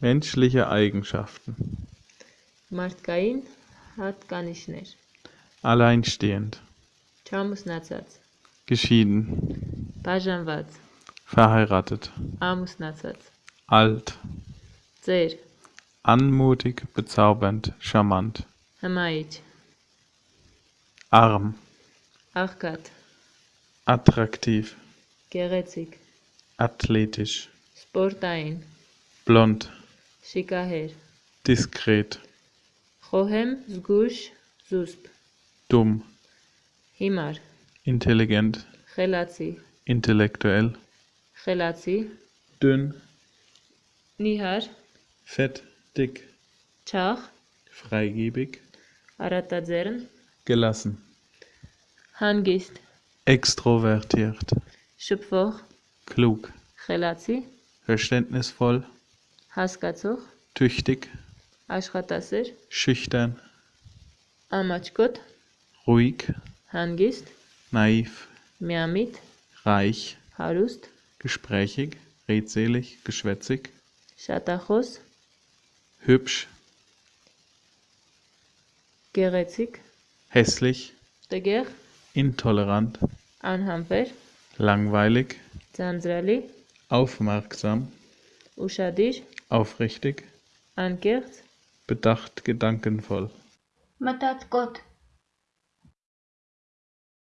Menschliche Eigenschaften. Մարդկային հատկանիշներ։ Alleinstehend. Չամուսնացած, Geschieden. բաժանված, Verheiratet. ամուսնացած, Alt. ծեր, Anmutig, bezaubernd, charmant. հմայիչ, Arm. աղքատ, Attraktiv. գեղեցիկ, Athletisch. սպորտային, Blond. شکاهر دیسکرت خواهم زگوش زوسب dumm. هیمار intelligent. خلاصی intellektuell. خلاصی dünn. نیهار fett. Dick. چاخ freigebig Aratazern gelassen. هنگیست extrovertiert. Schöpfer. Klug. Relativ. verständnisvoll. Haskatsuch. Tüchtig. Ashkatasir. Schüchtern. Amachkut. Ruhig. Hangist. Naiv. Miamit. Reich. Harust. Gesprächig. Redselig. Geschwätzig. Schatachos. Hübsch. Gerätzig. Hässlich. Deger. Intolerant. Anhamper. Langweilig. Zanzrali. Aufmerksam. Uschadisch aufrichtig, ankert, bedacht, gedankenvoll. Matat Gott